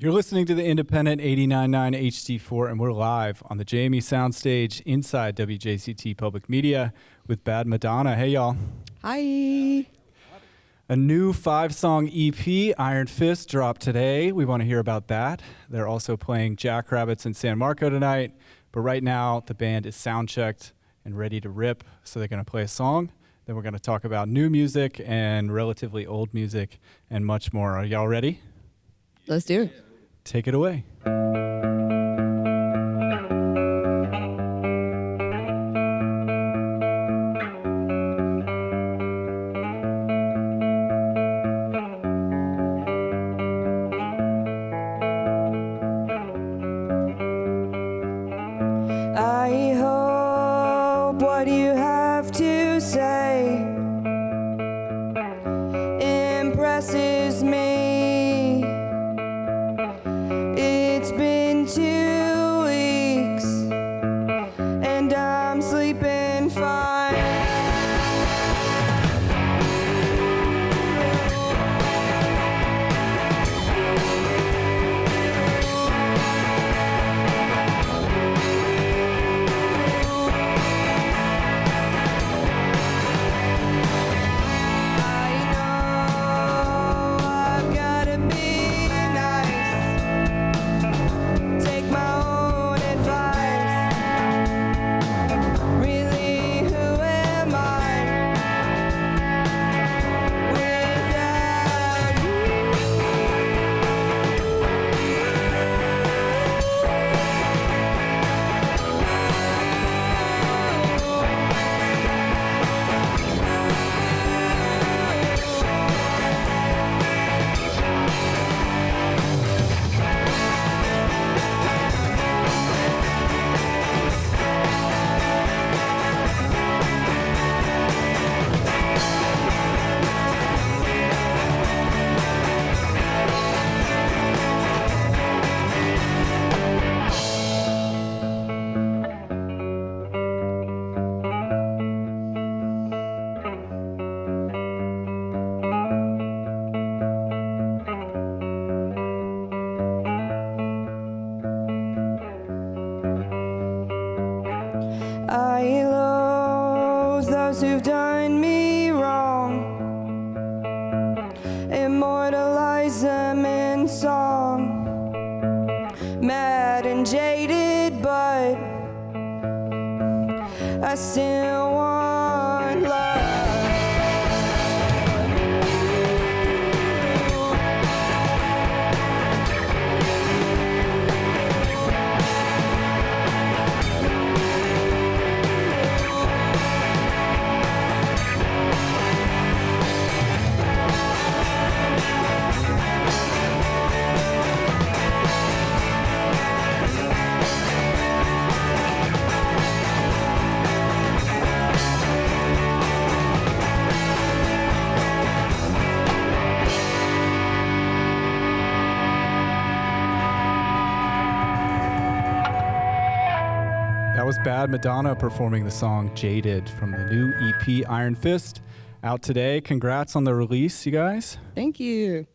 You're listening to the Independent 89.9 HD4, and we're live on the JME Soundstage inside WJCT Public Media with Bad Madonna. Hey, y'all. Hi. A new five song EP, Iron Fist, dropped today. We want to hear about that. They're also playing Jackrabbits in San Marco tonight, but right now the band is sound checked and ready to rip, so they're going to play a song. Then we're going to talk about new music and relatively old music and much more. Are y'all ready? Let's do it. Take it away. I still Bad Madonna performing the song Jaded from the new EP Iron Fist out today. Congrats on the release, you guys. Thank you.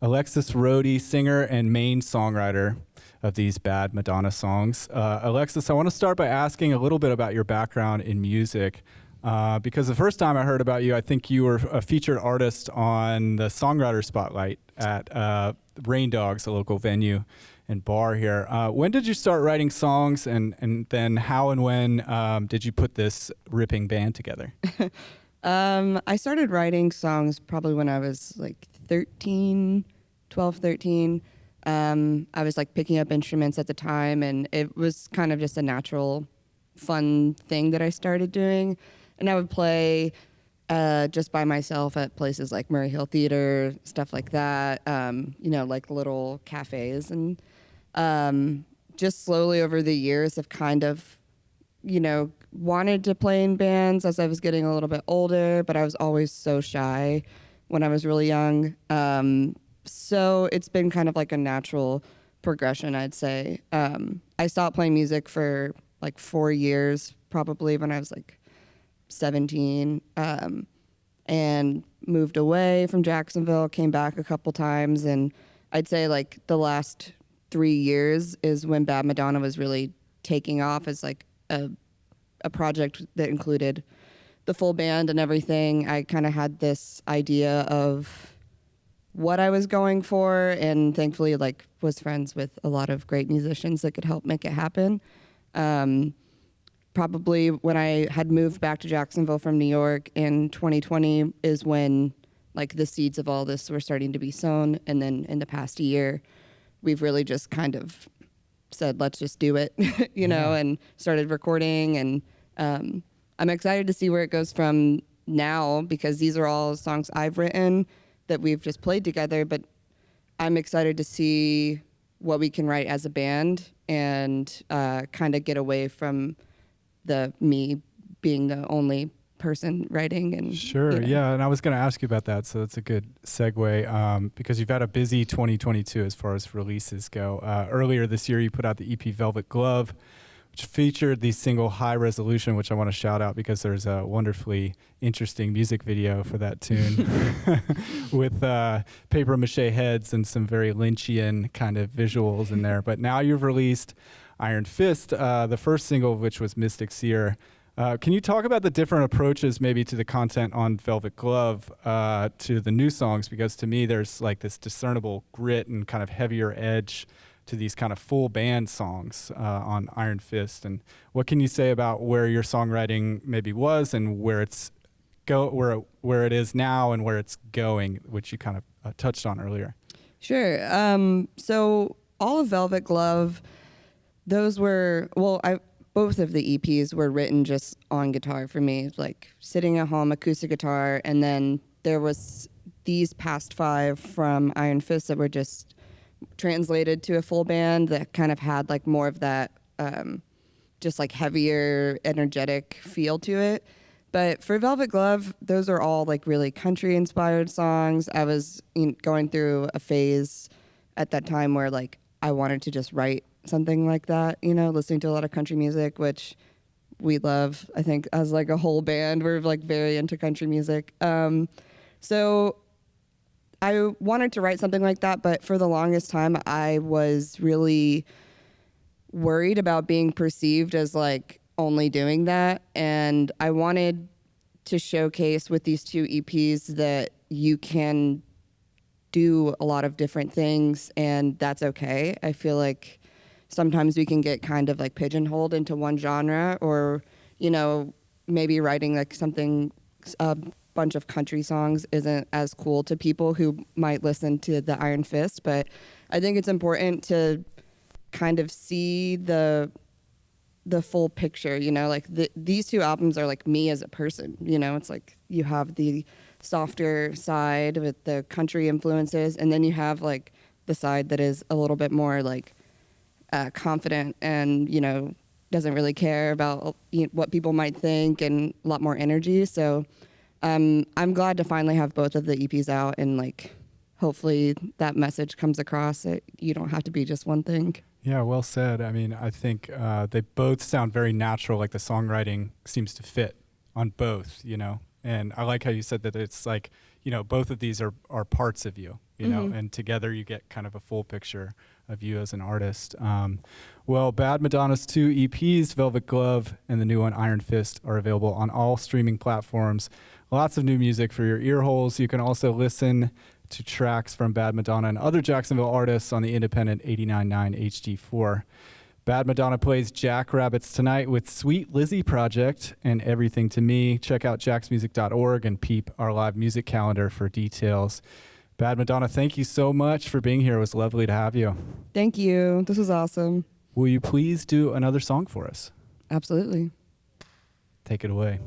Alexis Rohde, singer and main songwriter of these Bad Madonna songs. Uh, Alexis, I want to start by asking a little bit about your background in music. Uh, because the first time I heard about you, I think you were a featured artist on the Songwriter Spotlight at uh, Rain Dogs, a local venue and bar here. Uh, when did you start writing songs, and, and then how and when um, did you put this ripping band together? Um, I started writing songs probably when I was like 13, 12, 13. Um, I was like picking up instruments at the time, and it was kind of just a natural, fun thing that I started doing. And I would play uh, just by myself at places like Murray Hill Theater, stuff like that. Um, you know, like little cafes, and um, just slowly over the years, have kind of you know, wanted to play in bands as I was getting a little bit older, but I was always so shy when I was really young. Um, so it's been kind of like a natural progression, I'd say. Um, I stopped playing music for like four years, probably when I was like 17, um, and moved away from Jacksonville, came back a couple times, and I'd say like the last three years is when Bad Madonna was really taking off as like a a project that included the full band and everything. I kind of had this idea of what I was going for, and thankfully, like was friends with a lot of great musicians that could help make it happen. Um, probably when I had moved back to Jacksonville from New York in 2020 is when like the seeds of all this were starting to be sown, and then in the past year, we've really just kind of said, let's just do it, you know, and started recording. And um, I'm excited to see where it goes from now because these are all songs I've written that we've just played together. But I'm excited to see what we can write as a band and uh, kind of get away from the me being the only person writing and Sure. you know. Yeah. And I was going to ask you about that. So that's a good segue um, because you've had a busy 2022 as far as releases go. Uh, earlier this year, you put out the EP Velvet Glove, which featured the single High Resolution, which I want to shout out because there's a wonderfully interesting music video for that tune with uh, paper mache heads and some very Lynchian kind of visuals in there. But now you've released Iron Fist, uh, the first single of which was Mystic Seer. Uh, can you talk about the different approaches maybe to the content on Velvet Glove uh, to the new songs? Because to me, there's like this discernible grit and kind of heavier edge to these kind of full band songs uh, on Iron Fist. And what can you say about where your songwriting maybe was and where it's go where it, where it is now and where it's going, which you kind of uh, touched on earlier? Sure. Um, so all of Velvet Glove, those were well, I both of the EPs were written just on guitar for me, like sitting at home, acoustic guitar, and then there was these past five from Iron Fist that were just translated to a full band that kind of had like more of that um, just like heavier, energetic feel to it. But for Velvet Glove, those are all like really country inspired songs. I was going through a phase at that time where like I wanted to just write something like that, you know, listening to a lot of country music, which we love. I think as like a whole band, we're like very into country music. Um, so I wanted to write something like that, but for the longest time, I was really worried about being perceived as like only doing that. And I wanted to showcase with these two EPs that you can do a lot of different things and that's okay. I feel like sometimes we can get kind of like pigeonholed into one genre or, you know, maybe writing like something, a bunch of country songs isn't as cool to people who might listen to the Iron Fist. But I think it's important to kind of see the the full picture you know like the, these two albums are like me as a person you know it's like you have the softer side with the country influences and then you have like the side that is a little bit more like uh, confident and you know doesn't really care about you know, what people might think and a lot more energy so um, i'm glad to finally have both of the eps out and like hopefully that message comes across that you don't have to be just one thing Yeah, well said. I mean, I think uh, they both sound very natural. Like the songwriting seems to fit on both, you know. And I like how you said that it's like, you know, both of these are are parts of you, you know, Mhm. and together you get kind of a full picture of you as an artist. Um, well, Bad Madonna's two EPs, Velvet Glove and the new one, Iron Fist, are available on all streaming platforms. Lots of new music for your ear holes. You can also listen to tracks from Bad Madonna and other Jacksonville artists on the independent 89.9 HD4. Bad Madonna plays Jackrabbits tonight with Sweet Lizzy Project and Everything to Me. Check out jacksmusic.org and peep our live music calendar for details. Bad Madonna, thank you so much for being here. It was lovely to have you. thank you this was awesome Will you please do another song for us? absolutely Take it away.